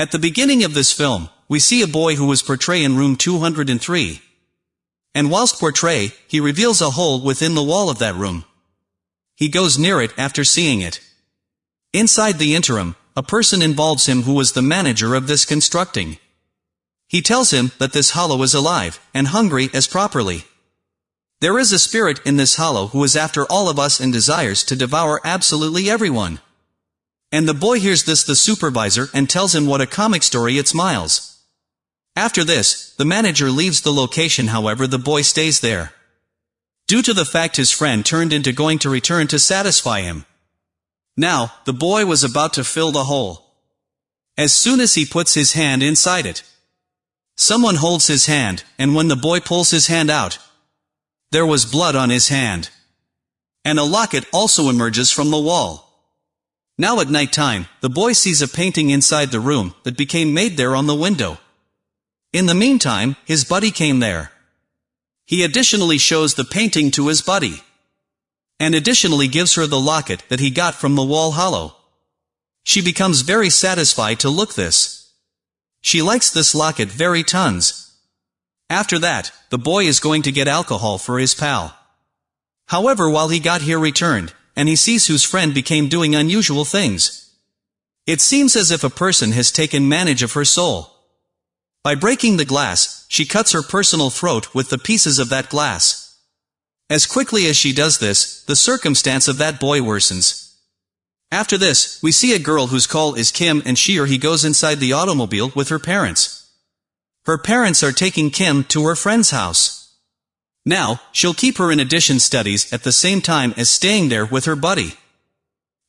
At the beginning of this film, we see a boy who was portrayed in room 203. And whilst portray, he reveals a hole within the wall of that room. He goes near it after seeing it. Inside the interim, a person involves him who was the manager of this constructing. He tells him that this hollow is alive, and hungry as properly. There is a spirit in this hollow who is after all of us and desires to devour absolutely everyone. And the boy hears this the supervisor and tells him what a comic story it's Miles. After this, the manager leaves the location however the boy stays there. Due to the fact his friend turned into going to return to satisfy him. Now, the boy was about to fill the hole. As soon as he puts his hand inside it, Someone holds his hand, and when the boy pulls his hand out, there was blood on his hand. And a locket also emerges from the wall. Now at night time, the boy sees a painting inside the room that became made there on the window. In the meantime, his buddy came there. He additionally shows the painting to his buddy. And additionally gives her the locket that he got from the wall hollow. She becomes very satisfied to look this. She likes this locket very tons. After that, the boy is going to get alcohol for his pal. However while he got here returned, and he sees whose friend became doing unusual things. It seems as if a person has taken manage of her soul. By breaking the glass, she cuts her personal throat with the pieces of that glass. As quickly as she does this, the circumstance of that boy worsens. After this, we see a girl whose call is Kim and she or he goes inside the automobile with her parents. Her parents are taking Kim to her friend's house. Now, she'll keep her in addition studies at the same time as staying there with her buddy.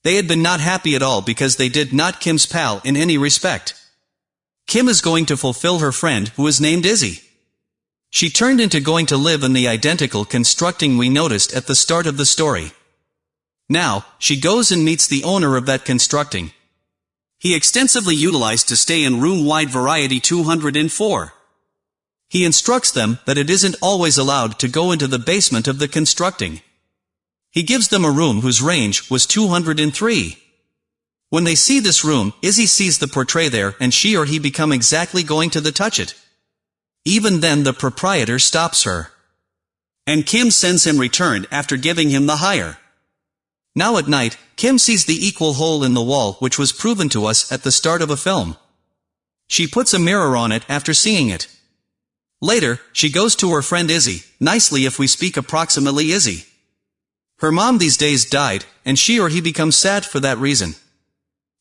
They had been not happy at all because they did not Kim's pal in any respect. Kim is going to fulfill her friend who is named Izzy. She turned into going to live in the identical constructing we noticed at the start of the story. Now, she goes and meets the owner of that constructing. He extensively utilized to stay in room-wide variety 204. He instructs them that it isn't always allowed to go into the basement of the constructing. He gives them a room whose range was 203. When they see this room, Izzy sees the portrait there and she or he become exactly going to the touch it. Even then the proprietor stops her. And Kim sends him returned after giving him the hire. Now at night, Kim sees the equal hole in the wall which was proven to us at the start of a film. She puts a mirror on it after seeing it. Later, she goes to her friend Izzy, nicely if we speak approximately Izzy. Her mom these days died, and she or he becomes sad for that reason.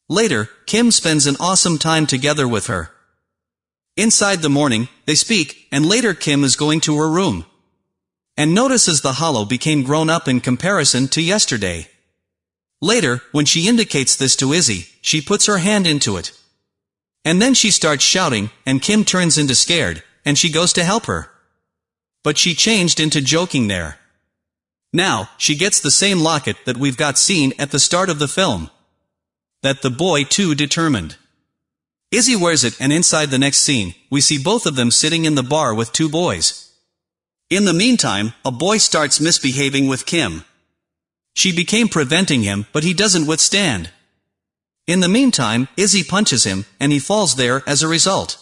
Later, Kim spends an awesome time together with her. Inside the morning, they speak, and later Kim is going to her room. And notices the hollow became grown up in comparison to yesterday. Later, when she indicates this to Izzy, she puts her hand into it. And then she starts shouting, and Kim turns into scared, and she goes to help her. But she changed into joking there. Now, she gets the same locket that we've got seen at the start of the film. That the boy too determined. Izzy wears it and inside the next scene, we see both of them sitting in the bar with two boys. In the meantime, a boy starts misbehaving with Kim. She became preventing him, but he doesn't withstand. In the meantime, Izzy punches him, and he falls there as a result.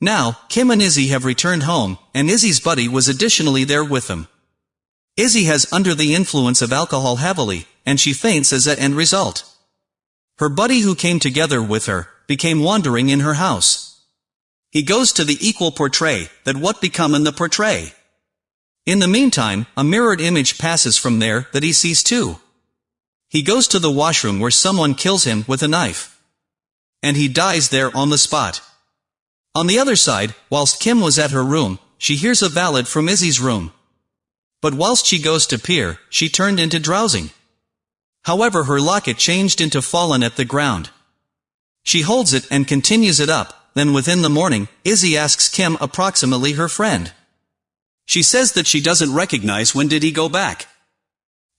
Now, Kim and Izzy have returned home, and Izzy's buddy was additionally there with them. Izzy has under the influence of alcohol heavily, and she faints as an end result. Her buddy who came together with her, became wandering in her house. He goes to the equal portray, that what become in the portray. In the meantime, a mirrored image passes from there that he sees too. He goes to the washroom where someone kills him with a knife. And he dies there on the spot. On the other side, whilst Kim was at her room, she hears a ballad from Izzy's room. But whilst she goes to peer, she turned into drowsing. However her locket changed into fallen at the ground. She holds it and continues it up, then within the morning, Izzy asks Kim approximately her friend. She says that she doesn't recognize when did he go back.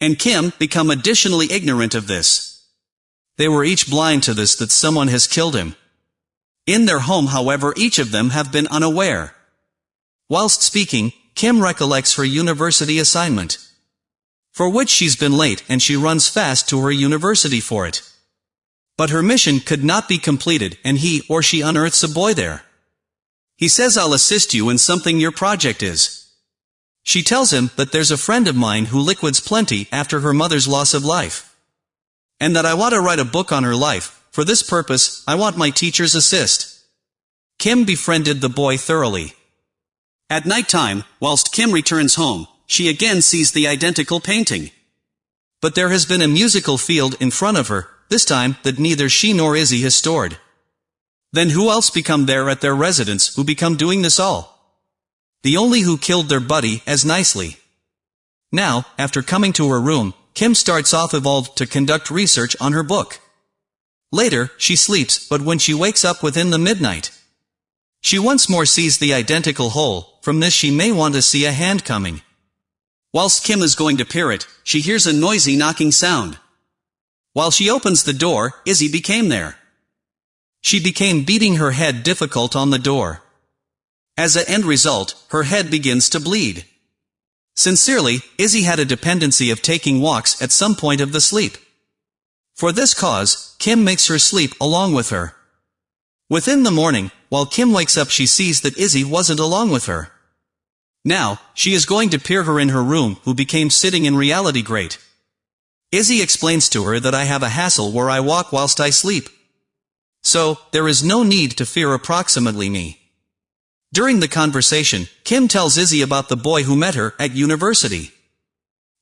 And Kim become additionally ignorant of this. They were each blind to this that someone has killed him. In their home however each of them have been unaware. Whilst speaking, Kim recollects her university assignment. For which she's been late and she runs fast to her university for it. But her mission could not be completed and he or she unearths a boy there. He says I'll assist you in something your project is. She tells him that there's a friend of mine who liquids plenty after her mother's loss of life. And that I want to write a book on her life, for this purpose, I want my teacher's assist. Kim befriended the boy thoroughly. At night time, whilst Kim returns home, she again sees the identical painting. But there has been a musical field in front of her, this time that neither she nor Izzy has stored. Then who else become there at their residence who become doing this all? The only who killed their buddy as nicely. Now, after coming to her room, Kim starts off evolved to conduct research on her book. Later, she sleeps, but when she wakes up within the midnight, she once more sees the identical hole, from this she may want to see a hand coming. Whilst Kim is going to peer it, she hears a noisy knocking sound. While she opens the door, Izzy became there. She became beating her head difficult on the door. As a end result, her head begins to bleed. Sincerely, Izzy had a dependency of taking walks at some point of the sleep. For this cause, Kim makes her sleep along with her. Within the morning, while Kim wakes up she sees that Izzy wasn't along with her. Now, she is going to peer her in her room who became sitting in reality great. Izzy explains to her that I have a hassle where I walk whilst I sleep. So, there is no need to fear approximately me. During the conversation, Kim tells Izzy about the boy who met her at university.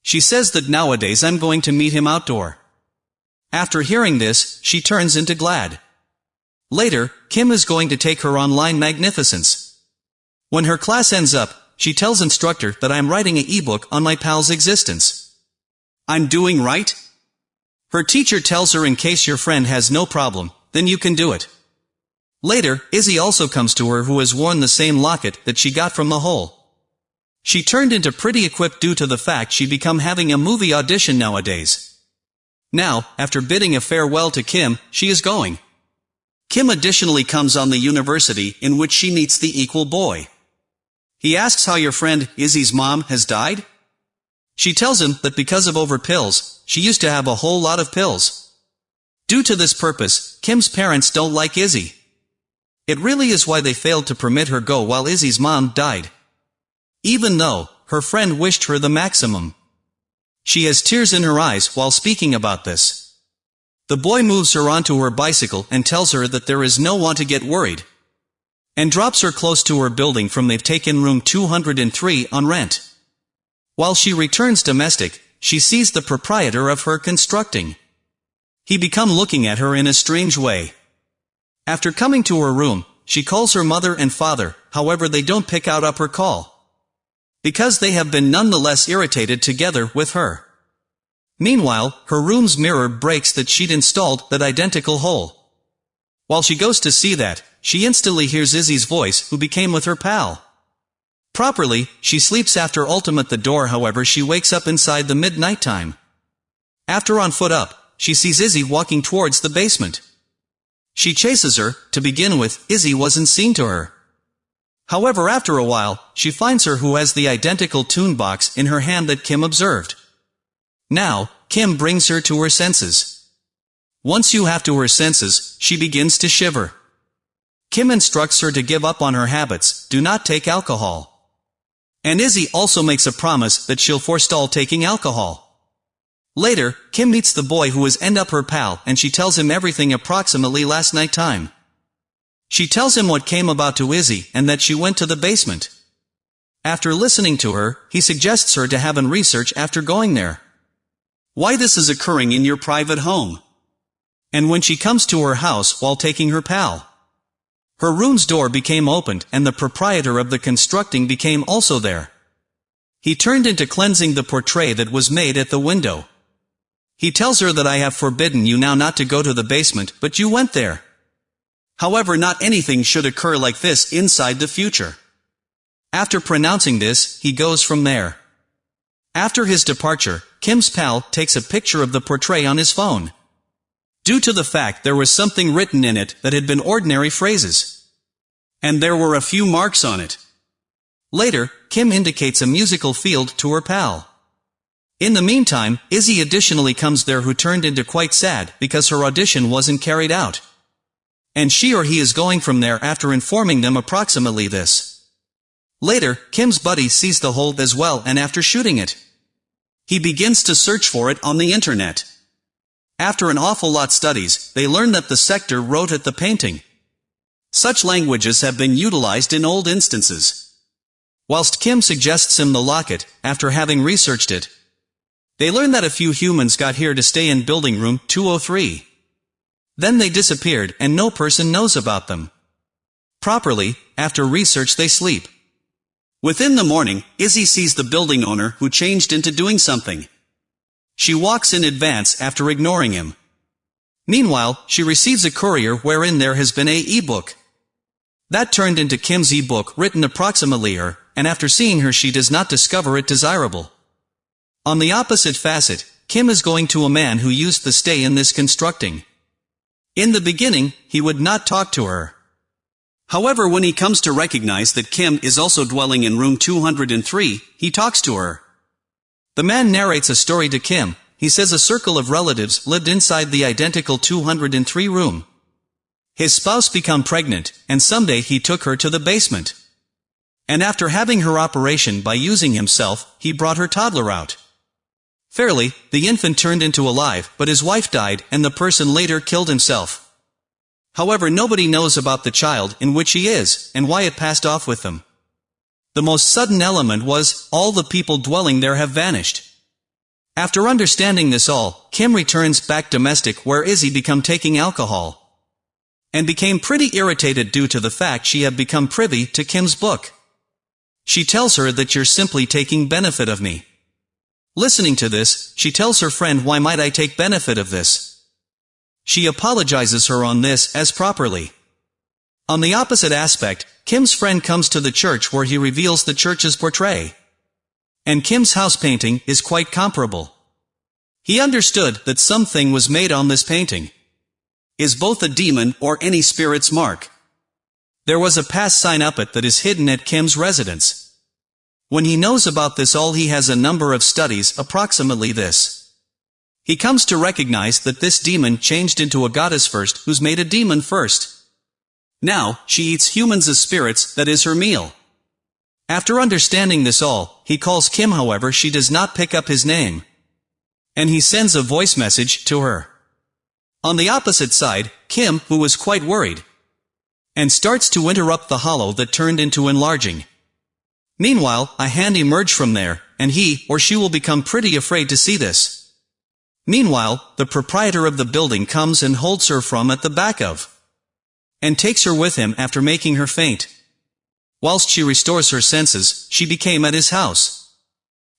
She says that nowadays I'm going to meet him outdoor. After hearing this, she turns into glad. Later, Kim is going to take her online magnificence. When her class ends up, she tells instructor that I am writing a ebook on my pal's existence. I'm doing right? Her teacher tells her in case your friend has no problem, then you can do it. Later, Izzy also comes to her who has worn the same locket that she got from the hole. She turned into pretty equipped due to the fact she become having a movie audition nowadays. Now, after bidding a farewell to Kim, she is going. Kim additionally comes on the university in which she meets the equal boy. He asks how your friend, Izzy's mom, has died? She tells him that because of over pills, she used to have a whole lot of pills. Due to this purpose, Kim's parents don't like Izzy. It really is why they failed to permit her go while Izzy's mom died. Even though, her friend wished her the maximum. She has tears in her eyes while speaking about this. The boy moves her onto her bicycle and tells her that there is no one to get worried. And drops her close to her building from they've taken room 203 on rent. While she returns domestic, she sees the proprietor of her constructing. He become looking at her in a strange way. After coming to her room, she calls her mother and father, however they don't pick out up her call. Because they have been nonetheless irritated together with her. Meanwhile, her room's mirror breaks that she'd installed that identical hole. While she goes to see that, she instantly hears Izzy's voice who became with her pal. Properly, she sleeps after ultimate the door however she wakes up inside the midnight time. After on foot up, she sees Izzy walking towards the basement. She chases her, to begin with, Izzy wasn't seen to her. However after a while, she finds her who has the identical tune box in her hand that Kim observed. Now, Kim brings her to her senses. Once you have to her senses, she begins to shiver. Kim instructs her to give up on her habits, do not take alcohol. And Izzy also makes a promise that she'll forestall taking alcohol. Later, Kim meets the boy who is end up her pal and she tells him everything approximately last night time. She tells him what came about to Izzy and that she went to the basement. After listening to her, he suggests her to have an research after going there why this is occurring in your private home. And when she comes to her house while taking her pal. Her room's door became opened and the proprietor of the constructing became also there. He turned into cleansing the portrait that was made at the window. He tells her that I have forbidden you now not to go to the basement, but you went there. However not anything should occur like this inside the future. After pronouncing this, he goes from there. After his departure, Kim's pal takes a picture of the portrait on his phone. Due to the fact there was something written in it that had been ordinary phrases. And there were a few marks on it. Later, Kim indicates a musical field to her pal. In the meantime, Izzy additionally comes there who turned into quite sad because her audition wasn't carried out. And she or he is going from there after informing them approximately this. Later, Kim's buddy sees the hold as well and after shooting it, he begins to search for it on the internet. After an awful lot studies, they learn that the sector wrote at the painting. Such languages have been utilized in old instances. Whilst Kim suggests him the locket, after having researched it, they learn that a few humans got here to stay in building room 203. Then they disappeared and no person knows about them. Properly, after research they sleep. Within the morning, Izzy sees the building owner who changed into doing something. She walks in advance after ignoring him. Meanwhile, she receives a courier wherein there has been a e-book. That turned into Kim's e-book written approximately her, and after seeing her she does not discover it desirable. On the opposite facet, Kim is going to a man who used the stay in this constructing. In the beginning, he would not talk to her. However when he comes to recognize that Kim is also dwelling in room 203, he talks to her. The man narrates a story to Kim, he says a circle of relatives lived inside the identical 203 room. His spouse became pregnant, and someday he took her to the basement. And after having her operation by using himself, he brought her toddler out. Fairly, the infant turned into alive, but his wife died, and the person later killed himself. However nobody knows about the child in which he is, and why it passed off with them. The most sudden element was, all the people dwelling there have vanished. After understanding this all, Kim returns back domestic where Izzy become taking alcohol. And became pretty irritated due to the fact she had become privy to Kim's book. She tells her that you're simply taking benefit of me. Listening to this, she tells her friend why might I take benefit of this. She apologizes her on this as properly. On the opposite aspect, Kim's friend comes to the church where he reveals the church's portrait. And Kim's house painting is quite comparable. He understood that something was made on this painting. Is both a demon or any spirit's mark. There was a past sign up it that is hidden at Kim's residence. When he knows about this all he has a number of studies approximately this. He comes to recognize that this demon changed into a goddess first who's made a demon first. Now, she eats humans as spirits, that is her meal. After understanding this all, he calls Kim however she does not pick up his name. And he sends a voice message to her. On the opposite side, Kim, who was quite worried, and starts to interrupt the hollow that turned into enlarging. Meanwhile, a hand emerge from there, and he or she will become pretty afraid to see this. Meanwhile, the proprietor of the building comes and holds her from at the back of and takes her with him after making her faint. Whilst she restores her senses, she became at his house.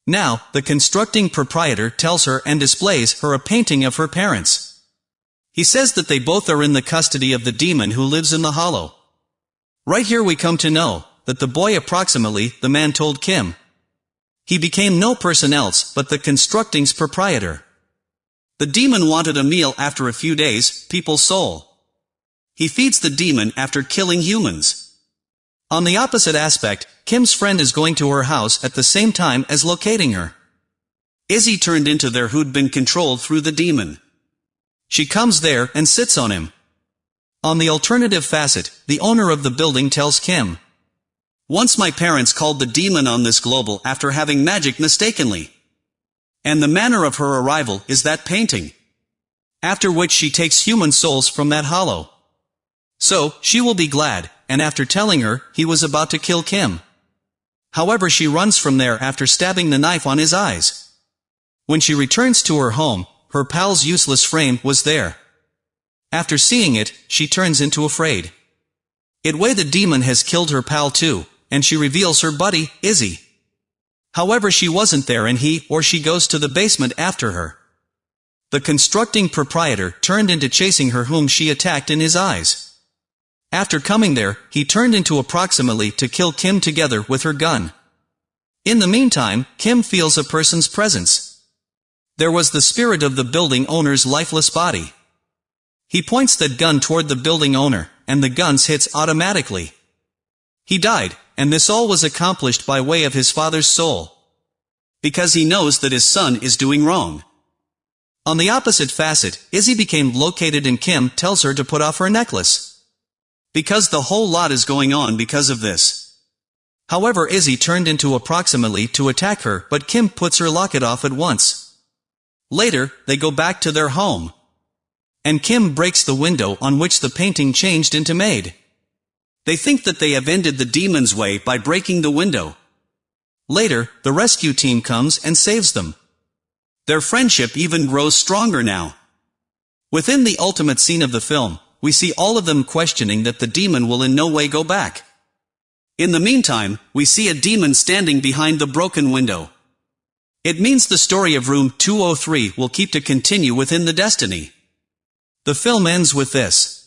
Now, the constructing proprietor tells her and displays her a painting of her parents. He says that they both are in the custody of the demon who lives in the hollow. Right here we come to know, that the boy approximately, the man told Kim. He became no person else but the constructing's proprietor. The demon wanted a meal after a few days, people's soul. He feeds the demon after killing humans. On the opposite aspect, Kim's friend is going to her house at the same time as locating her. Izzy turned into there who'd been controlled through the demon. She comes there and sits on him. On the alternative facet, the owner of the building tells Kim. Once my parents called the demon on this global after having magic mistakenly. And the manner of her arrival is that painting. After which she takes human souls from that hollow. So, she will be glad, and after telling her, he was about to kill Kim. However she runs from there after stabbing the knife on his eyes. When she returns to her home, her pal's useless frame was there. After seeing it, she turns into afraid. It way the demon has killed her pal too, and she reveals her buddy, Izzy. However she wasn't there and he or she goes to the basement after her. The constructing proprietor turned into chasing her whom she attacked in his eyes. After coming there, he turned into approximately to kill Kim together with her gun. In the meantime, Kim feels a person's presence. There was the spirit of the building owner's lifeless body. He points that gun toward the building owner, and the guns hits automatically. He died, and this all was accomplished by way of his father's soul. Because he knows that his son is doing wrong. On the opposite facet, Izzy became located and Kim tells her to put off her necklace. Because the whole lot is going on because of this. However Izzy turned into approximately to attack her but Kim puts her locket off at once. Later, they go back to their home. And Kim breaks the window on which the painting changed into maid. They think that they have ended the demon's way by breaking the window. Later, the rescue team comes and saves them. Their friendship even grows stronger now. Within the ultimate scene of the film, we see all of them questioning that the demon will in no way go back. In the meantime, we see a demon standing behind the broken window. It means the story of room 203 will keep to continue within the destiny. The film ends with this.